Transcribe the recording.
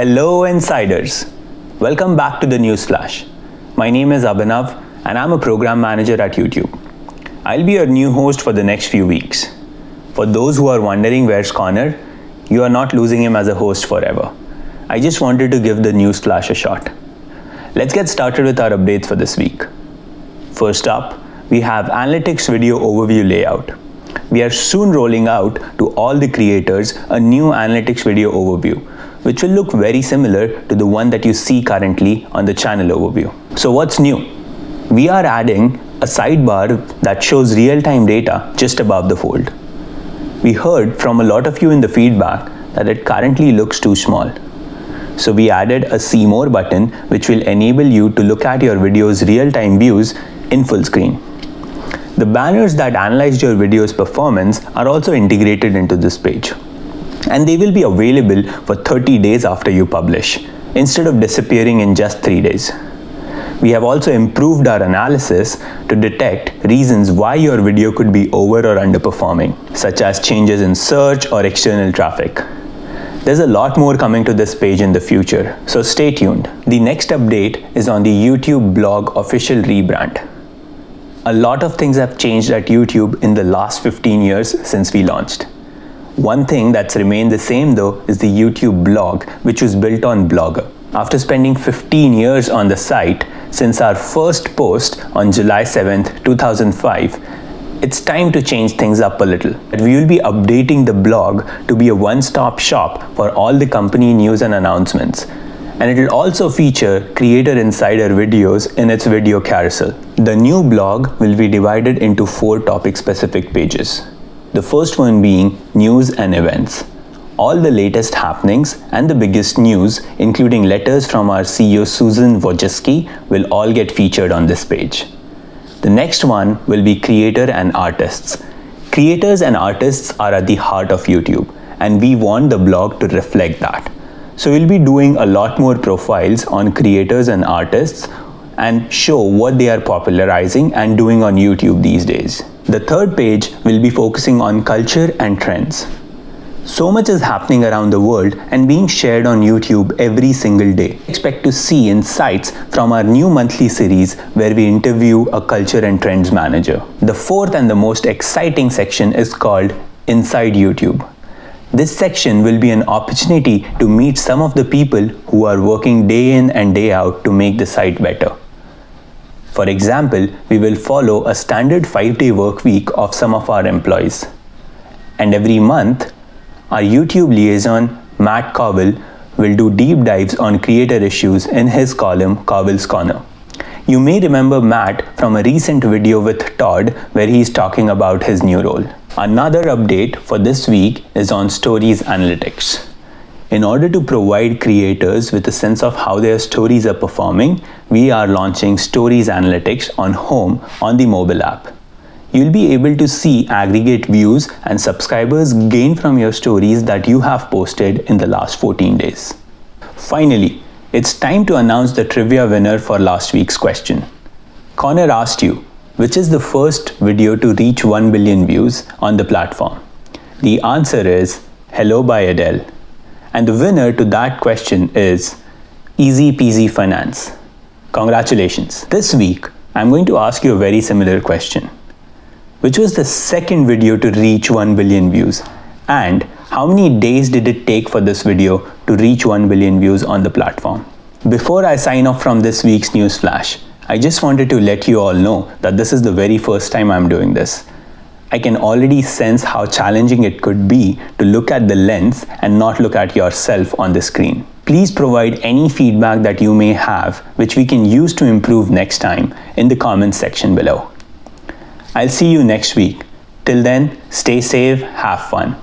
Hello Insiders! Welcome back to the Newsflash. My name is Abhinav and I'm a program manager at YouTube. I'll be your new host for the next few weeks. For those who are wondering where's Connor, you are not losing him as a host forever. I just wanted to give the Newsflash a shot. Let's get started with our updates for this week. First up, we have Analytics Video Overview Layout. We are soon rolling out to all the creators a new Analytics Video Overview which will look very similar to the one that you see currently on the channel overview. So what's new? We are adding a sidebar that shows real-time data just above the fold. We heard from a lot of you in the feedback that it currently looks too small. So we added a see more button which will enable you to look at your video's real-time views in full screen. The banners that analyzed your video's performance are also integrated into this page and they will be available for 30 days after you publish, instead of disappearing in just 3 days. We have also improved our analysis to detect reasons why your video could be over or underperforming, such as changes in search or external traffic. There's a lot more coming to this page in the future, so stay tuned. The next update is on the YouTube blog official rebrand. A lot of things have changed at YouTube in the last 15 years since we launched. One thing that's remained the same though is the YouTube blog, which was built on Blogger. After spending 15 years on the site, since our first post on July 7th, 2005, it's time to change things up a little. We will be updating the blog to be a one-stop shop for all the company news and announcements. And it will also feature Creator Insider videos in its video carousel. The new blog will be divided into four topic-specific pages. The first one being news and events. All the latest happenings and the biggest news, including letters from our CEO Susan Wojcicki, will all get featured on this page. The next one will be creator and artists. Creators and artists are at the heart of YouTube and we want the blog to reflect that. So we'll be doing a lot more profiles on creators and artists and show what they are popularizing and doing on YouTube these days. The third page will be focusing on culture and trends. So much is happening around the world and being shared on YouTube every single day. Expect to see insights from our new monthly series where we interview a culture and trends manager. The fourth and the most exciting section is called Inside YouTube. This section will be an opportunity to meet some of the people who are working day in and day out to make the site better. For example, we will follow a standard 5-day work week of some of our employees. And every month, our YouTube liaison, Matt Koval, will do deep dives on creator issues in his column, Koval's Corner. You may remember Matt from a recent video with Todd where he's talking about his new role. Another update for this week is on Stories Analytics. In order to provide creators with a sense of how their stories are performing, we are launching Stories Analytics on Home on the mobile app. You'll be able to see aggregate views and subscribers gain from your stories that you have posted in the last 14 days. Finally, it's time to announce the trivia winner for last week's question. Connor asked you, which is the first video to reach 1 billion views on the platform? The answer is Hello by Adele. And the winner to that question is Easy Peasy Finance. Congratulations. This week, I'm going to ask you a very similar question. Which was the second video to reach 1 billion views? And how many days did it take for this video to reach 1 billion views on the platform? Before I sign off from this week's news flash, I just wanted to let you all know that this is the very first time I'm doing this. I can already sense how challenging it could be to look at the lens and not look at yourself on the screen. Please provide any feedback that you may have which we can use to improve next time in the comments section below. I'll see you next week. Till then, stay safe, have fun.